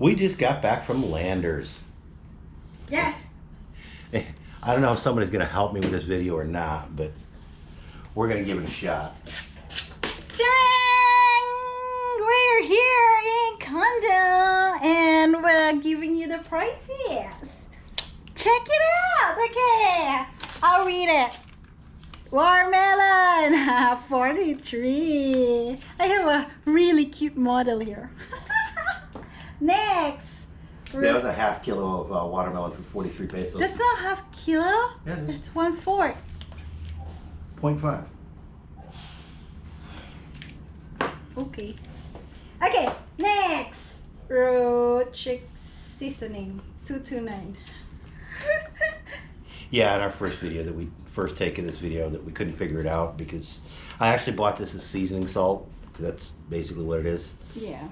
We just got back from Landers. Yes. I don't know if somebody's gonna help me with this video or not, but we're gonna give it a shot. Dang! We're here in Condo and we're giving you the prices. Check it out. Okay. I'll read it. Watermelon, 43. I have a really cute model here. Next. That was a half kilo of uh, watermelon for 43 pesos. That's not half kilo. Yeah, it is. That's one fourth. 0.5. Okay. Okay, next. Road chick seasoning. 229. Yeah, in our first video that we first take of this video that we couldn't figure it out because I actually bought this as seasoning salt. That's basically what it is. yeah.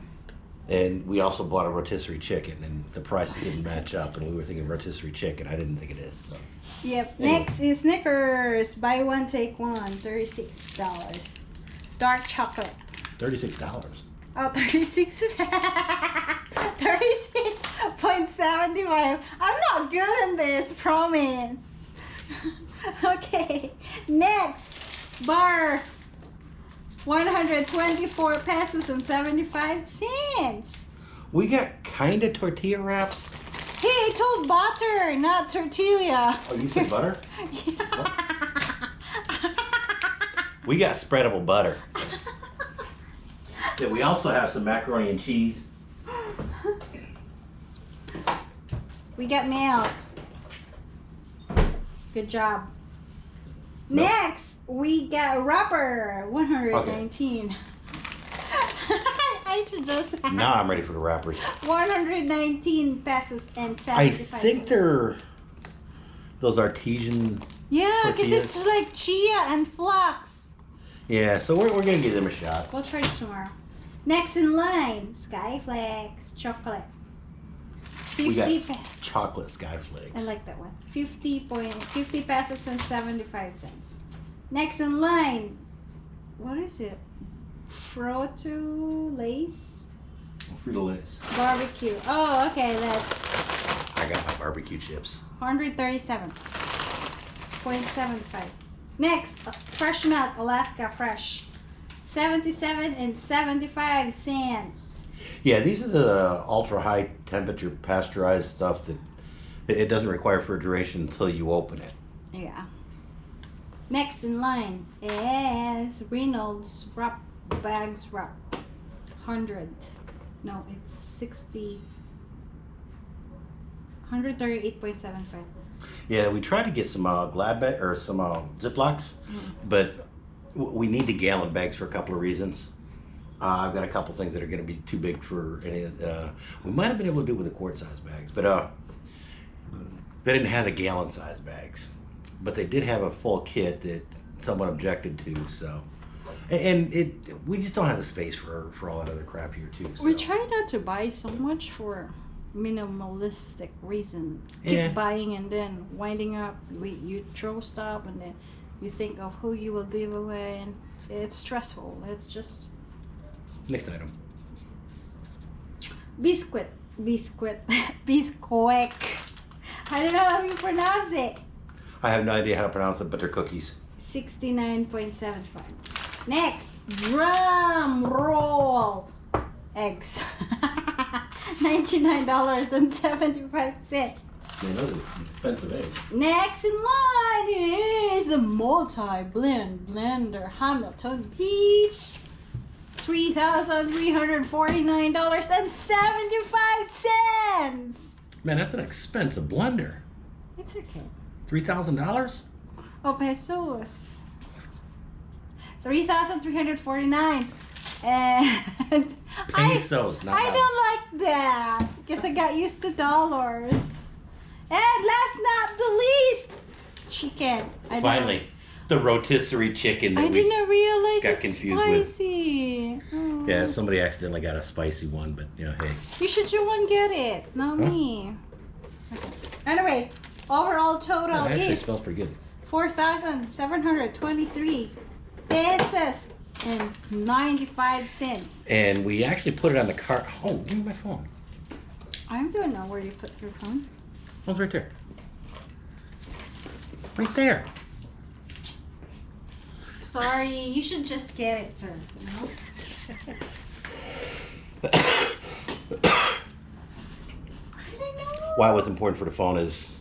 And we also bought a rotisserie chicken and the price didn't match up and we were thinking rotisserie chicken. I didn't think it is. So. Yep. Anyway. Next is Snickers. Buy one, take one. $36. Dark chocolate. $36. Oh, 36 36.75. I'm not good in this, promise. okay, next bar 124 pesos and 75 cents. We got kind of tortilla wraps. Hey, I told butter, not tortilla. Oh, you said butter? Yeah. We got spreadable butter. Yeah, we also have some macaroni and cheese. we got milk. Good job. No. Next, we got rubber 119. I should just Now I'm ready for the wrappers. 119 pesos and I think they're those artesian. Yeah, because it's like chia and flax. Yeah, so we're, we're gonna give them a shot. We'll try it tomorrow. Next in line, SkyFlakes chocolate. 50 We got chocolate sky flakes. I like that one. 50 point 50 pesos and 75 cents. Next in line, what is it? Froto Lace Frito lace. barbecue. Oh, okay, that's I got my barbecue chips. 137.75. Next, uh, fresh milk, Alaska Fresh. 77 and 75 cents. Yeah, these are the ultra high temperature pasteurized stuff that it it doesn't require refrigeration until you open it. Yeah. Next in line is Reynolds wrap bags wrap. 100. No, it's 60. 138.75. Yeah, we tried to get some uh, glad bag or some uh, Ziplocs, Mhm. but we need the gallon bags for a couple of reasons. Uh, I've got a couple things that are going to be too big for any. Uh, we might have been able to do it with the quart size bags, but uh, they didn't have the gallon size bags. But they did have a full kit that someone objected to. So, and it we just don't have the space for for all that other crap here too. So. We try not to buy so much for minimalistic reason. Keep Yeah. buying and then winding up. We you throw stuff and then you think of who you will give away and it's stressful. It's just Next item. biscuit, biscuit, bisquick. I don't know how you pronounce it. I have no idea how to pronounce it, but they're cookies. 69.75. Next, drum roll eggs. $99.75. Man, those are expensive eggs. Next in line is a multi-blend blender Hamilton Beach. $3,349.75. Man, that's an expensive blender. It's okay. Three thousand dollars? Oh, pesos. 3,349. And I, not I don't like that because I got used to dollars. And last not the least, chicken. I Finally, the rotisserie chicken that I didn't realize got it's confused with. spicy. Oh. Yeah, somebody accidentally got a spicy one, but you know, hey. You should you one get it, not Huh? me. Okay. Anyway, overall total That actually is smells pretty good. four thousand seven hundred twenty-three pesos and ninety-five cents. And we actually put it on the cart. Oh, give me my phone. I don't know where you put your phone. Oh, it's right there. Right there. Sorry, you should just get it, sir. You? I don't know. Why it was important for the phone is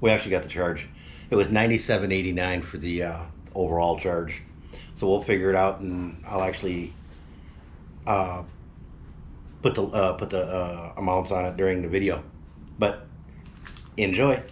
we actually got the charge. It was ninety-seven eighty-nine for the uh, overall charge. So we'll figure it out, and I'll actually uh, put the uh, put the uh, amounts on it during the video. But enjoy.